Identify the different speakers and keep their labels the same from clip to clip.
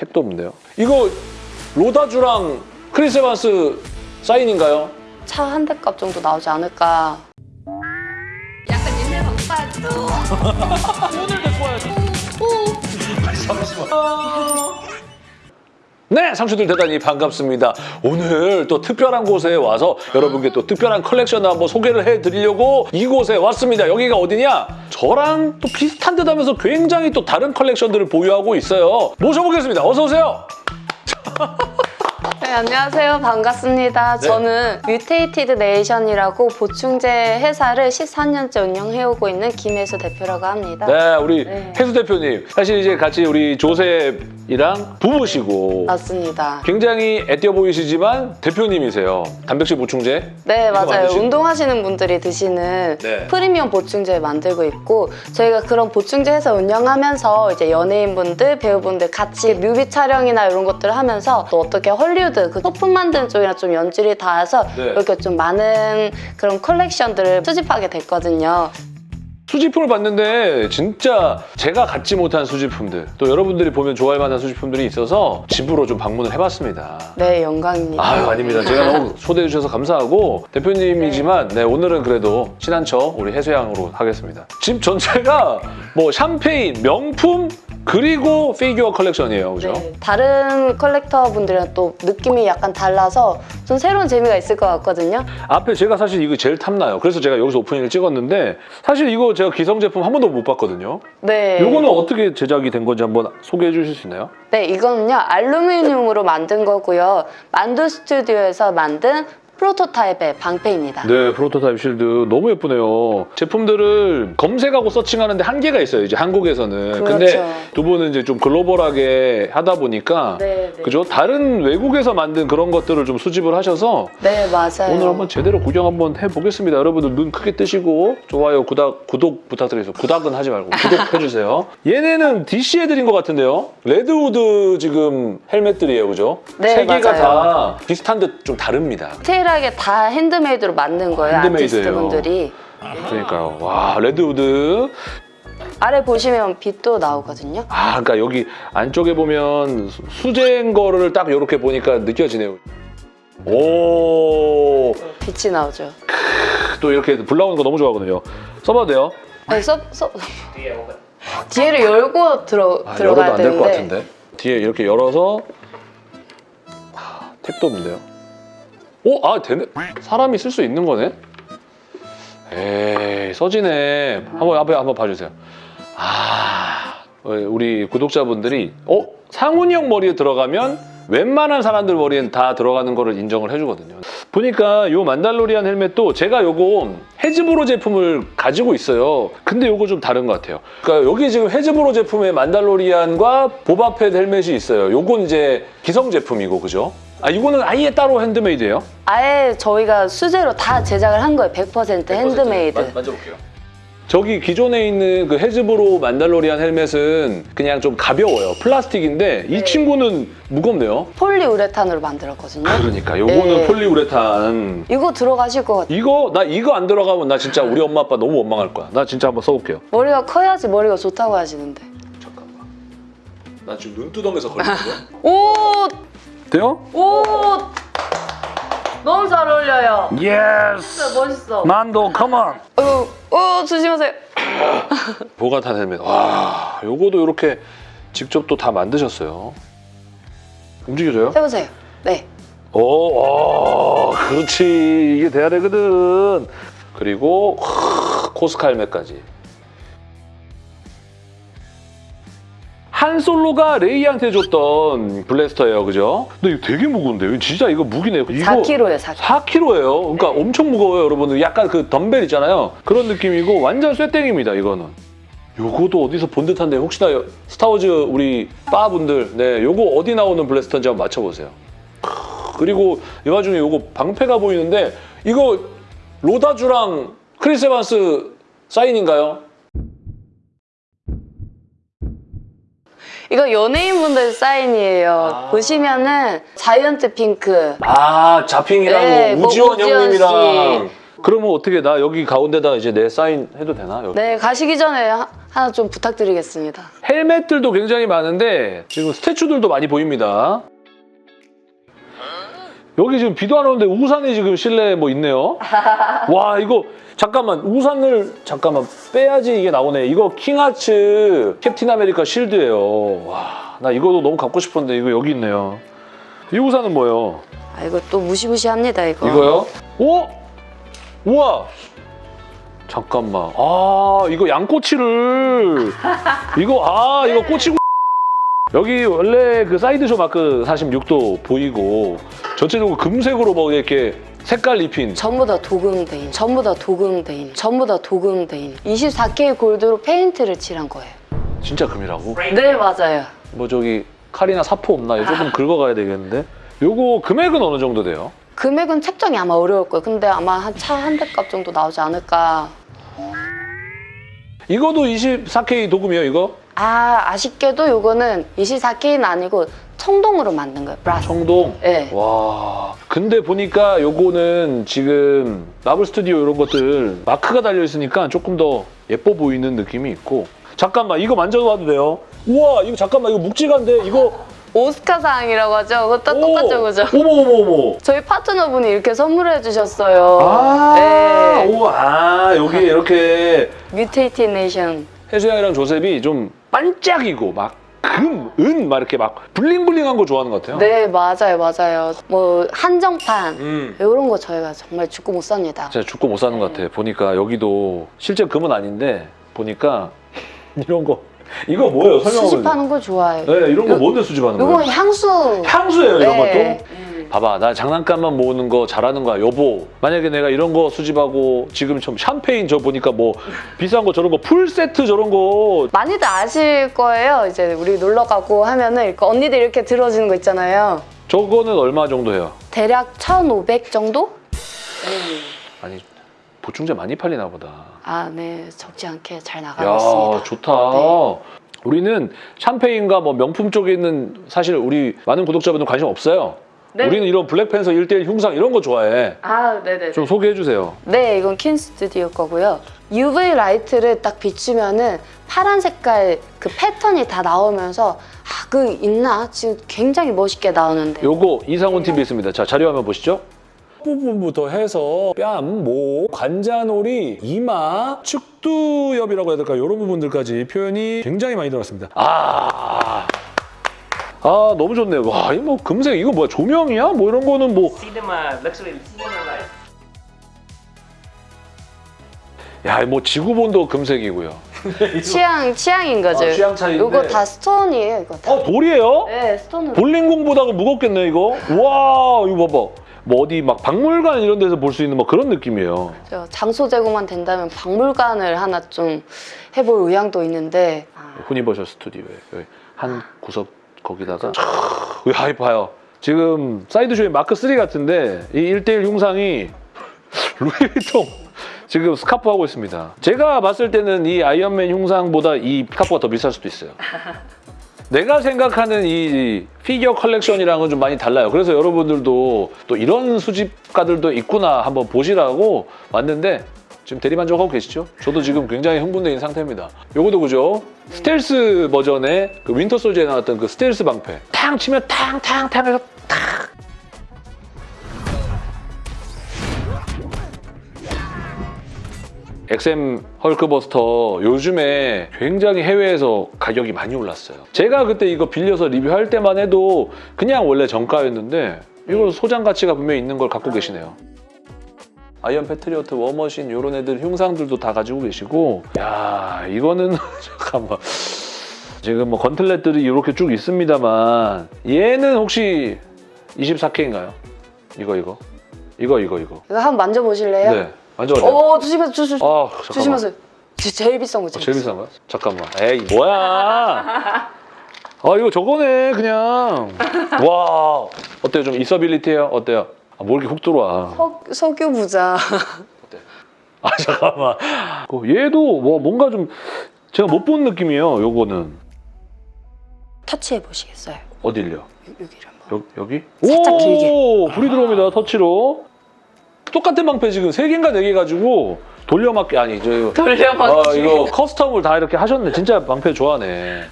Speaker 1: 택도 없는데요. 이거 로다주랑 크리스 에반스 사인인가요?
Speaker 2: 차 한 대 값 정도 나오지 않을까.
Speaker 3: 약간 옛날 바빠야지.
Speaker 1: 오늘 데리고 와야지. 네, 상추들 대단히 반갑습니다. 오늘 또 특별한 곳에 와서 여러분께 또 특별한 컬렉션을 한번 소개를 해드리려고 이곳에 왔습니다. 여기가 어디냐? 저랑 또 비슷한 듯 하면서 굉장히 또 다른 컬렉션들을 보유하고 있어요. 모셔보겠습니다. 어서 오세요.
Speaker 2: 네, 안녕하세요. 반갑습니다.
Speaker 1: 네.
Speaker 2: 저는 Mutated Nation이라고 보충제 회사를 14년째 운영해오고 있는 김혜수 대표라고 합니다.
Speaker 1: 네, 우리
Speaker 2: 네.
Speaker 1: 혜수 대표님. 사실 이제 같이 우리 조셉이랑 부부시고
Speaker 2: 맞습니다.
Speaker 1: 굉장히 애띄어 보이시지만 대표님이세요. 단백질 보충제.
Speaker 2: 네, 맞아요.
Speaker 1: 만드시고.
Speaker 2: 운동하시는 분들이 드시는
Speaker 1: 네.
Speaker 2: 프리미엄 보충제 만들고 있고 저희가 그런 보충제 회사 운영하면서 이제 연예인분들, 배우분들 같이 뮤비 촬영이나 이런 것들을 하면서 또 어떻게 할리우드 그 소품 만드는 쪽이랑 좀 연줄이 닿아서
Speaker 1: 네.
Speaker 2: 이렇게 좀 많은 그런 컬렉션들을 수집하게 됐거든요.
Speaker 1: 수집품을 봤는데 진짜 제가 갖지 못한 수집품들 또 여러분들이 보면 좋아할 만한 수집품들이 있어서 집으로 좀 방문을 해봤습니다.
Speaker 2: 네, 영광입니다.
Speaker 1: 아유 아닙니다. 제가 너무 초대해 주셔서 감사하고 대표님이지만 네, 오늘은 그래도 친한 척 우리 해수양으로 하겠습니다. 집 전체가 뭐 샴페인, 명품 그리고 피규어 컬렉션이에요. 그죠?
Speaker 2: 네, 다른 컬렉터 분들이랑 또 느낌이 약간 달라서 좀 새로운 재미가 있을 것 같거든요.
Speaker 1: 앞에 제가 사실 이거 제일 탐나요. 그래서 제가 여기서 오프닝을 찍었는데 사실 이거 제가 기성 제품 한 번도 못 봤거든요.
Speaker 2: 네.
Speaker 1: 이거는 어떻게 제작이 된 건지 한번 소개해 주실 수 있나요?
Speaker 2: 네, 이거는요 알루미늄으로 만든 거고요. 만두 스튜디오에서 만든 프로토타입의 방패입니다.
Speaker 1: 네, 프로토타입 shield 너무 예쁘네요. 제품들을 검색하고 searching하는데 한계가 있어요, 이제 한국에서는. 근데
Speaker 2: 그렇죠.
Speaker 1: 두 분은 이제 좀 글로벌하게 하다 보니까
Speaker 2: 네, 네.
Speaker 1: 그죠? 다른 외국에서 만든 그런 것들을 좀 수집을 하셔서
Speaker 2: 네, 맞아요.
Speaker 1: 오늘 한번 제대로 구경 한번 해보겠습니다. 여러분들 눈 크게 뜨시고 좋아요, 구독, 구독 부탁드리겠습니다. 구독은 하지 말고 구독해주세요. 얘네는 DC 애들인 것 같은데요? Red Hood 지금 헬멧들이에요, 그죠?
Speaker 2: 네,
Speaker 1: 세 개가
Speaker 2: 맞아요.
Speaker 1: 다 비슷한 듯 좀 다릅니다.
Speaker 2: 디테일하게 다 handmade로 만든 거예요,
Speaker 1: handmade예요.
Speaker 2: 아티스트 분들이.
Speaker 1: 그러니까요. 와, Red Hood.
Speaker 2: 아래 보시면 빛도 나오거든요.
Speaker 1: 아, 그러니까 여기 안쪽에 보면 수- 수제인 거를 딱 이렇게 보니까 느껴지네요. 오,
Speaker 2: 빛이 나오죠.
Speaker 1: 또 이렇게 불 나오는 거 너무 좋아하거든요. 써봐도 돼요?
Speaker 2: 네, 써, 써. 뒤에를 열고 들어,
Speaker 1: 아, 열어도
Speaker 2: 들어가야
Speaker 1: 안될 것 같은데. 뒤에 이렇게 열어서 하, 택도 없는데요. 오, 아, 되네. 사람이 쓸 수 있는 거네. 에이, 써지네. 한번 앞에 한번 봐주세요. 아, 어, 우리 구독자분들이 어 상훈이 형 머리에 들어가면 웬만한 사람들 머리엔 다 들어가는 거를 인정을 해주거든요. 보니까 요 만달로리안 헬멧도 제가 요거 Hasbro 제품을 가지고 있어요. 근데 요거 좀 다른 것 같아요. 그러니까 여기 지금 Hasbro 제품의 만달로리안과 보바펫 헬멧이 있어요. 요건 이제 기성 제품이고 그죠? 아 이거는 아예 따로 handmade예요?
Speaker 2: 아예 저희가 수제로 다 제작을 한 거예요. 100% 핸드메이드.
Speaker 1: 만져볼게요. 저기 기존에 있는 그 Hasbro 만달로리안 헬멧은 그냥 좀 가벼워요. 플라스틱인데 이
Speaker 2: 네.
Speaker 1: 친구는 무겁네요.
Speaker 2: 폴리우레탄으로 만들었거든요.
Speaker 1: 그러니까 요거는
Speaker 2: 네.
Speaker 1: 폴리우레탄.
Speaker 2: 이거 들어가실 것 같아요.
Speaker 1: 이거 나 이거 안 들어가면 나 진짜 우리 엄마 아빠 너무 원망할 거야. 나 진짜 한번 써볼게요.
Speaker 2: 머리가 커야지 머리가 좋다고 하시는데.
Speaker 1: 잠깐만. 나 지금 눈두덩에서 걸리는 거야?
Speaker 2: 오!
Speaker 1: 돼요?
Speaker 2: 오! 너무 잘 어울려요.
Speaker 1: Yes.
Speaker 2: 진짜 멋있어.
Speaker 1: 만도 come on.
Speaker 2: 어, 어, 조심하세요.
Speaker 1: 보카탄 헬멧. 와, 요거도 이렇게 직접 또 다 만드셨어요. 움직여져요?
Speaker 2: 해보세요. 네.
Speaker 1: 오, 와, 그렇지. 이게 돼야 되거든. 그리고 헬멧까지. 한 솔로가 레이한테 줬던 블래스터예요, 그죠? 근데 이거 되게 무거운데, 이거 진짜 이거 무기네요. 이거
Speaker 2: 4kg예요, 4kg.
Speaker 1: 4kg예요. 그러니까 엄청 무거워요, 여러분들. 약간 그 덤벨 있잖아요. 그런 느낌이고 완전 쇠땡입니다, 이거는. 요거도 어디서 본 듯한데 혹시나 여- 스타워즈 우리 빠분들 네 요거 어디 나오는 blaster인지 한번 맞춰보세요. 크, 그리고 이 와중에 요거 방패가 보이는데 이거 로다주랑 크리스 에반스 사인인가요?
Speaker 2: 이거 연예인분들 사인이에요.
Speaker 1: 아.
Speaker 2: 보시면은 자이언트 핑크.
Speaker 1: 아 자핑이랑
Speaker 2: 네, 뭐
Speaker 1: 우지원
Speaker 2: 우지원
Speaker 1: 형님이랑 그러면 어떻게 나 여기 가운데다 이제 내 사인 해도 되나? 여기?
Speaker 2: 네, 가시기 전에 하- 하나 좀 부탁드리겠습니다.
Speaker 1: 헬멧들도 굉장히 많은데 지금 statue들도 많이 보입니다. 여기 지금 비도 안 오는데 우산이 지금 실내에 뭐 있네요. 와 이거 잠깐만 우산을 잠깐만 빼야지 이게 나오네. 이거 킹아츠 캡틴 아메리카 shield예요. 와 나 이거도 너무 갖고 싶었는데 이거 여기 있네요. 이 우산은 뭐예요?
Speaker 2: 아 이거 또 무시무시합니다 이거.
Speaker 1: 이거요? 오? 우와! 잠깐만. 아, 이거 양꼬치를. 이거, 아, 이거 꼬치고. 여기 원래 그 사이드쇼 마크 46도 보이고, 전체적으로 금색으로 뭐 이렇게 색깔 입힌.
Speaker 2: 전부 다 도금대인, 전부 다 도금대인, 전부 다 도금대인. 24K 골드로 페인트를 칠한 거예요.
Speaker 1: 진짜 금이라고?
Speaker 2: 네 맞아요.
Speaker 1: 뭐 저기 칼이나 사포 없나? 이거 조금 긁어가야 되겠는데. 요거 금액은 어느 정도 돼요?
Speaker 2: 금액은 책정이 아마 어려울 거예요. 근데 아마 한 차 한 대 값 정도 나오지 않을까.
Speaker 1: 이거도 24K 도금이에요, 이거?
Speaker 2: 아 아쉽게도 요거는 24K는 아니고 청동으로 만든 거예요. 브라스.
Speaker 1: 청동?
Speaker 2: 네.
Speaker 1: 와 근데 보니까 요거는 지금 마블 스튜디오 이런 것들 마크가 달려 있으니까 조금 더 예뻐 보이는 느낌이 있고 잠깐만 이거 만져봐도 돼요? 우와 이거 잠깐만 이거 묵직한데 이거
Speaker 2: 오스카상이라고 하죠. 그것도
Speaker 1: 오!
Speaker 2: 똑같죠, 그죠?
Speaker 1: 어머 어머 어머
Speaker 2: 저희 파트너분이 이렇게 선물해 주셨어요.
Speaker 1: 아,
Speaker 2: 네.
Speaker 1: 오, 아 여기 이렇게
Speaker 2: 뮤테이티 네이션.
Speaker 1: 혜수양이랑 조셉이 좀 반짝이고 막 금, 은, 막 이렇게 막 블링블링한 거 좋아하는 것 같아요.
Speaker 2: 네, 맞아요, 맞아요. 뭐 한정판
Speaker 1: 음.
Speaker 2: 이런 거 저희가 정말 죽고 못 삽니다.
Speaker 1: 진짜 죽고 못 사는 것 같아. 보니까 여기도 실제 금은 아닌데 보니까 이런 거 이거 뭐예요? 설명을.
Speaker 2: 수집하는 거 좋아해요.
Speaker 1: 네, 이런 거
Speaker 2: 요-
Speaker 1: 뭔데 수집하는
Speaker 2: 이거
Speaker 1: 거예요?
Speaker 2: 향수.
Speaker 1: 향수예요, 이런
Speaker 2: 네.
Speaker 1: 것도. 봐봐, 나 장난감만 모으는 거 잘하는 거야, 여보. 만약에 내가 이런 거 수집하고 지금 좀 샴페인 저 보니까 뭐 비싼 거 저런 거 풀 세트 저런 거
Speaker 2: 많이들 아실 거예요. 이제 우리 놀러 가고 하면은 언니들 이렇게 들어주는 거 있잖아요.
Speaker 1: 저거는 얼마 정도 해요?
Speaker 2: 대략 1,500 정도?
Speaker 1: 아니 보충제 많이 팔리나 보다.
Speaker 2: 아, 네. 적지 않게 잘 나가고
Speaker 1: 야
Speaker 2: 있습니다.
Speaker 1: 좋다.
Speaker 2: 네.
Speaker 1: 우리는 샴페인과 뭐 명품 쪽에 있는 사실 우리 많은 구독자분들 관심 없어요.
Speaker 2: 네.
Speaker 1: 우리는 이런 블랙팬서 1대1 흉상 이런 거 좋아해.
Speaker 2: 아, 네네.
Speaker 1: 좀 소개해 주세요.
Speaker 2: 네, 이건 킨 스튜디오 거고요. UV 라이트를 딱 비추면은 파란 색깔 그 패턴이 다 나오면서 아, 그 있나? 지금 굉장히 멋있게 나오는데.
Speaker 1: 요거 이상훈 TV 있습니다. 자 자료 화면 보시죠. 부분부터 해서 뺨, 목, 관자놀이, 이마, 측두엽이라고 해야 될까요? 이런 부분들까지 표현이 굉장히 많이 들어갔습니다. 아, 아 너무 좋네요. 와, 이거 뭐 금색 이거 뭐야? 조명이야? 뭐 이런 거는 뭐
Speaker 4: cinema luxury cinema life.
Speaker 1: 야, 뭐 지구본도 금색이고요.
Speaker 2: 취향, 취향인 거죠.
Speaker 1: 아, 취향 차이인데.
Speaker 2: 이거 다 스톤이에요, 이거 다.
Speaker 1: 어, 돌이에요?
Speaker 2: 네, 스톤으로.
Speaker 1: 볼링공보다 무겁겠네 이거. 와, 이거 봐봐. 뭐 어디 막 박물관 이런 데서 볼 수 있는 뭐 그런 느낌이에요.
Speaker 2: 저 장소 제공만 된다면 박물관을 하나 좀 해볼 의향도 있는데 아,
Speaker 1: 후니버셜 스튜디오에 한 구석 거기다가 촤, 야, 봐요. 지금 사이드쇼의 마크 3 같은데 이 1대1 흉상이 루이비통 지금 스카프 하고 있습니다. 제가 봤을 때는 이 아이언맨 흉상보다 이 스카프가 더 비쌀 수도 있어요. 내가 생각하는 이 피규어 컬렉션이랑은 좀 많이 달라요. 그래서 여러분들도 또 이런 수집가들도 있구나 한번 보시라고 왔는데 지금 대리만족하고 계시죠? 저도 지금 굉장히 있는 상태입니다. 요거도 그죠? 스텔스 버전의 그 윈터 솔저에 나왔던 그 스텔스 방패. 탕 치면 탕탕탕 해서 XM 헐크버스터 요즘에 굉장히 해외에서 가격이 많이 올랐어요. 제가 그때 이거 빌려서 리뷰할 때만 해도 그냥 원래 정가였는데 이거 소장 가치가 분명히 있는 걸 갖고 계시네요. 아이언 패트리어트 워머신 이런 애들 흉상들도 다 가지고 계시고 야 이거는 잠깐만 지금 뭐 gauntlet들이 이렇게 쭉 있습니다만 얘는 혹시 24K인가요? 이거 이거 이거 이거 이거
Speaker 2: 이거 한번 만져보실래요?
Speaker 1: 네 만져봐요.
Speaker 2: 오, 조심하세요, 조심,
Speaker 1: 아 잠깐만.
Speaker 2: 조심하세요. 제- 제일 비싼 거
Speaker 1: 어,
Speaker 2: 제일,
Speaker 1: 비싼 거야? 잠깐만. 에이 뭐야? 아 이거 저거네 그냥. 와 어때요? 좀 이서빌리티해요? 어때요? 아, 뭐 이렇게 훅 들어와?
Speaker 2: 석, 석유 부자.
Speaker 1: 아 잠깐만. 어, 얘도 뭐 뭔가 좀 제가 못 본 느낌이에요. 요거는
Speaker 2: 터치해 보시겠어요?
Speaker 1: 어딜요?
Speaker 2: 여- 여기를 한번.
Speaker 1: 여, 여기?
Speaker 2: 살짝
Speaker 1: 오,
Speaker 2: 길게.
Speaker 1: 불이 들어옵니다. 터치로. 똑같은 방패 지금 세 개인가 네개 가지고 돌려막기 아니 저
Speaker 2: 돌려막기.
Speaker 1: 아, 이거 커스텀을 다 이렇게 하셨네. 진짜 방패 좋아하네.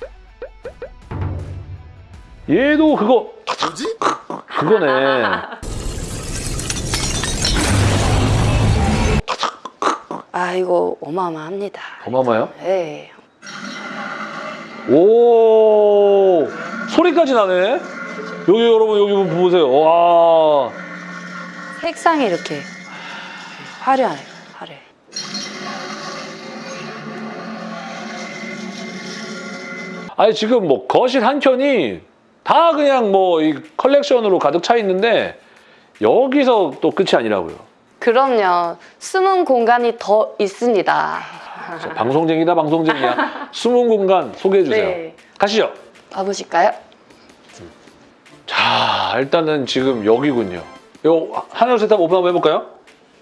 Speaker 1: 얘도 그거
Speaker 5: 뭐지?
Speaker 1: 그거네.
Speaker 2: 아 이거 어마어마합니다.
Speaker 1: 어마마요?
Speaker 2: 네.
Speaker 1: 오 소리까지 나네. 여기 여러분 여기 보세요. 와.
Speaker 2: 색상이 이렇게 화려해요. 화려해.
Speaker 1: 아니 지금 뭐 거실 한 켠이 다 그냥 뭐 이 컬렉션으로 가득 차 있는데 여기서 또 끝이 아니라고요.
Speaker 2: 그럼요. 숨은 공간이 더 있습니다.
Speaker 1: 자, 방송쟁이다 방송쟁이야. 숨은 공간 소개해 주세요.
Speaker 2: 네.
Speaker 1: 가시죠.
Speaker 2: 가보실까요?
Speaker 1: 자 일단은 지금 여기군요. 요 하나 둘셋 오픈 한번 해볼까요?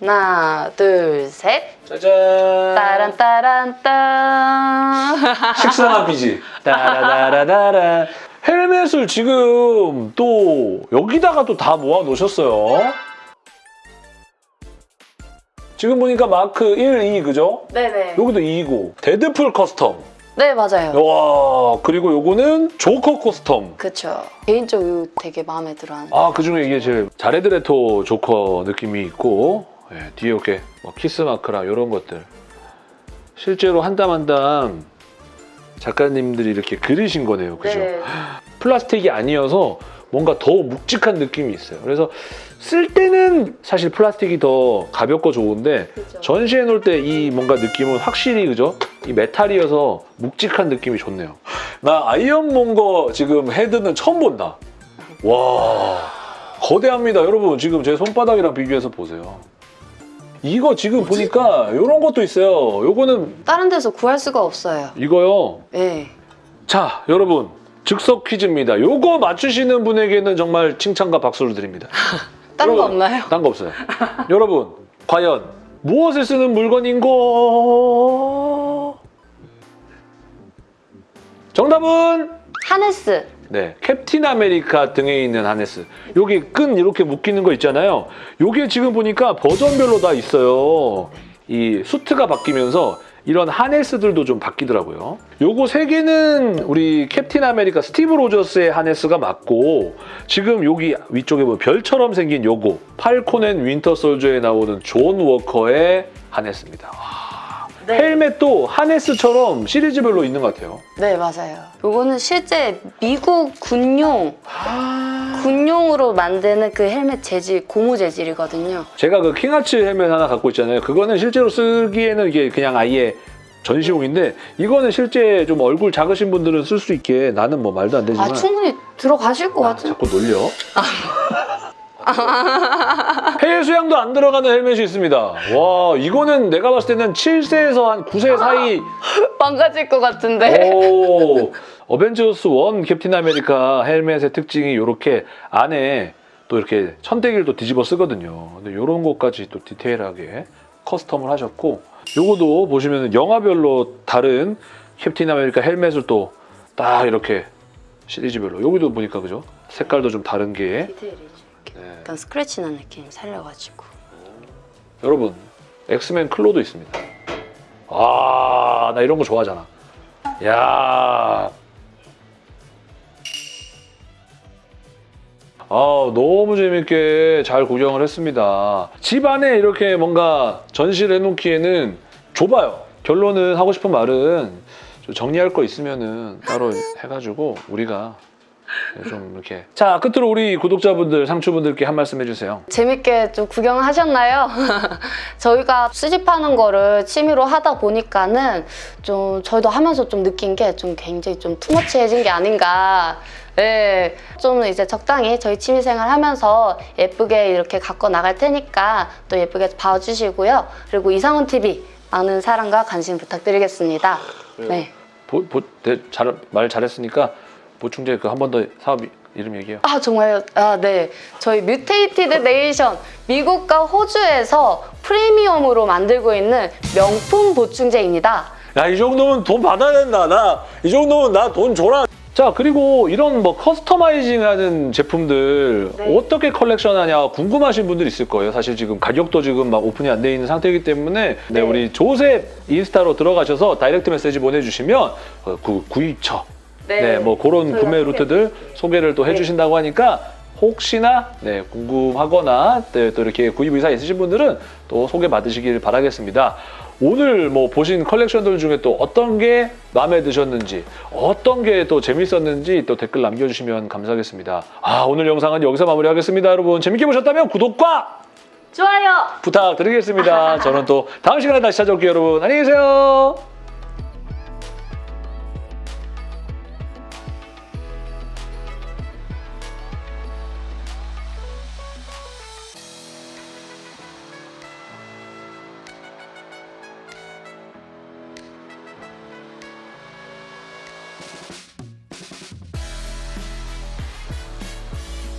Speaker 2: 하나, 둘, 셋.
Speaker 1: 짜잔.
Speaker 2: 따란 따란 딴.
Speaker 1: 식상한 비지. 따라다라다라. 헬멧을 지금 또 여기다가 또 다 모아 놓으셨어요. 지금 보니까 마크 1, 2 그죠?
Speaker 2: 네네.
Speaker 1: 여기도 2고 데드풀 custom.
Speaker 2: 네 맞아요.
Speaker 1: 와 그리고 요거는 조커 custom.
Speaker 2: 그쵸. 개인적으로 되게 마음에 들어하는.
Speaker 1: 아 그 중에 이게 제일 자레드레토 조커 느낌이 있고 예, 뒤에 이렇게 뭐 키스 마크랑 이런 것들 실제로 한 땀 한 땀 작가님들이 이렇게 그리신 거네요 그죠?
Speaker 2: 네.
Speaker 1: 플라스틱이 아니어서 뭔가 더 묵직한 느낌이 있어요 그래서 쓸 때는 사실 플라스틱이 더 가볍고 좋은데
Speaker 2: 그죠.
Speaker 1: 전시해 놓을 때 이 뭔가 느낌은 확실히 그죠? 이 메탈이어서 묵직한 느낌이 좋네요. 나 아이언몬거 지금 헤드는 처음 본다. 와 거대합니다. 여러분 지금 제 손바닥이랑 비교해서 보세요. 이거 지금 보니까 이런 것도 있어요. 요거는
Speaker 2: 다른 데서 구할 수가 없어요.
Speaker 1: 이거요.
Speaker 2: 네.
Speaker 1: 자 여러분 즉석 퀴즈입니다. 요거 맞추시는 분에게는 정말 칭찬과 박수를 드립니다.
Speaker 2: 다른 거 없나요?
Speaker 1: 딴 거 없어요. 여러분, 과연 무엇을 쓰는 물건인고? 정답은
Speaker 2: 하네스.
Speaker 1: 네, 캡틴 아메리카 등에 있는 하네스. 여기 끈 이렇게 묶이는 거 있잖아요. 요게 지금 보니까 버전별로 다 있어요. 이 수트가 바뀌면서 이런 harness들도 좀 바뀌더라고요. 요거 세 개는 우리 캡틴 아메리카 스티브 로저스의 harness가 맞고 지금 여기 위쪽에 보면 별처럼 생긴 요거 팔콘 앤 윈터 솔저에 나오는 존 워커의 harness입니다.
Speaker 2: 네.
Speaker 1: 헬멧도 harness처럼 시리즈별로 있는 것 같아요.
Speaker 2: 네 맞아요. 요거는 실제 미국 군용 군용으로 만드는 그 헬멧 재질 고무 재질이거든요.
Speaker 1: 제가 그 킹아츠 헬멧 하나 갖고 있잖아요. 그거는 실제로 쓰기에는 이게 그냥 아예 전시용인데 이거는 실제 좀 얼굴 작으신 분들은 쓸 수 있게 나는 뭐 말도 안 되지만
Speaker 2: 아 충분히 들어가실 것
Speaker 1: 아,
Speaker 2: 같은.
Speaker 1: 자꾸 놀려. 해외 수양도 안 들어가는 헬멧이 있습니다. 와 이거는 내가 봤을 때는 7세에서 한 9세 사이
Speaker 2: 망가질 것 같은데.
Speaker 1: 오 어벤져스 1 캡틴 아메리카 헬멧의 특징이 이렇게 안에 또 이렇게 천대기를 뒤집어 쓰거든요. 근데 이런 것까지 또 디테일하게 custom을 하셨고 요거도 보시면 영화별로 다른 캡틴 아메리카 헬멧을 또 딱 이렇게 시리즈별로 여기도 보니까 그죠? 색깔도 좀 다른 게
Speaker 2: 디테일이죠.
Speaker 1: 네.
Speaker 2: 약간 스크래치 난 느낌 살려가지고.
Speaker 1: 여러분 엑스맨 claw도 있습니다. 아, 나 이런 거 좋아하잖아. 야. 아, 너무 재밌게 잘 구경을 했습니다. 집 안에 이렇게 뭔가 전시를 해놓기에는 좁아요. 결론은 하고 싶은 말은 좀 정리할 거 있으면 은 따로 해가지고 우리가 좀 이렇게 자 끝으로 우리 구독자분들 상추분들께 한 말씀 해주세요.
Speaker 2: 재밌게 좀 구경하셨나요? 저희가 수집하는 거를 취미로 하다 보니까는 좀 저희도 하면서 좀 느낀 게 좀 굉장히 좀 투머치해진 게 아닌가. 네, 좀 이제 적당히 저희 취미생활 하면서 예쁘게 이렇게 갖고 나갈 테니까 또 예쁘게 봐주시고요. 그리고 이상훈 TV 많은 사랑과 관심 부탁드리겠습니다. 네.
Speaker 1: 보, 보, 네, 잘, 말 잘했으니까 보충제 그 한 번 더 사업 이- 이름 얘기해요.
Speaker 2: 아 정말요? 아 네. 저희 뮤테이티드 네이션 미국과 호주에서 프리미엄으로 만들고 있는 명품 보충제입니다.
Speaker 1: 야 이 정도면 돈 받아야 된다. 나 이 정도면 나 돈 줘라. 자 그리고 이런 뭐 customizing하는 제품들
Speaker 2: 네.
Speaker 1: 어떻게 컬렉션하냐 궁금하신 분들 있을 거예요. 사실 지금 가격도 지금 막 오픈이 안 돼 있는 상태이기 때문에 네,
Speaker 2: 네.
Speaker 1: 우리 조셉 인스타로 들어가셔서 direct message 보내주시면 어, 그 구입처 네, 뭐 그런 구매 루트들 소개를 또
Speaker 2: 네.
Speaker 1: 해주신다고 하니까 혹시나 네, 궁금하거나 네, 또 이렇게 구입 의사 있으신 분들은 또 소개 받으시길 바라겠습니다. 오늘 뭐 보신 컬렉션들 중에 또 어떤 게 마음에 드셨는지 어떤 게 또 재밌었는지 또 댓글 남겨주시면 감사하겠습니다. 아 오늘 영상은 여기서 마무리하겠습니다. 여러분 재밌게 보셨다면 구독과
Speaker 2: 좋아요.
Speaker 1: 부탁드리겠습니다. 저는 또 다음 시간에 다시 찾아올게요 여러분. 안녕히 계세요.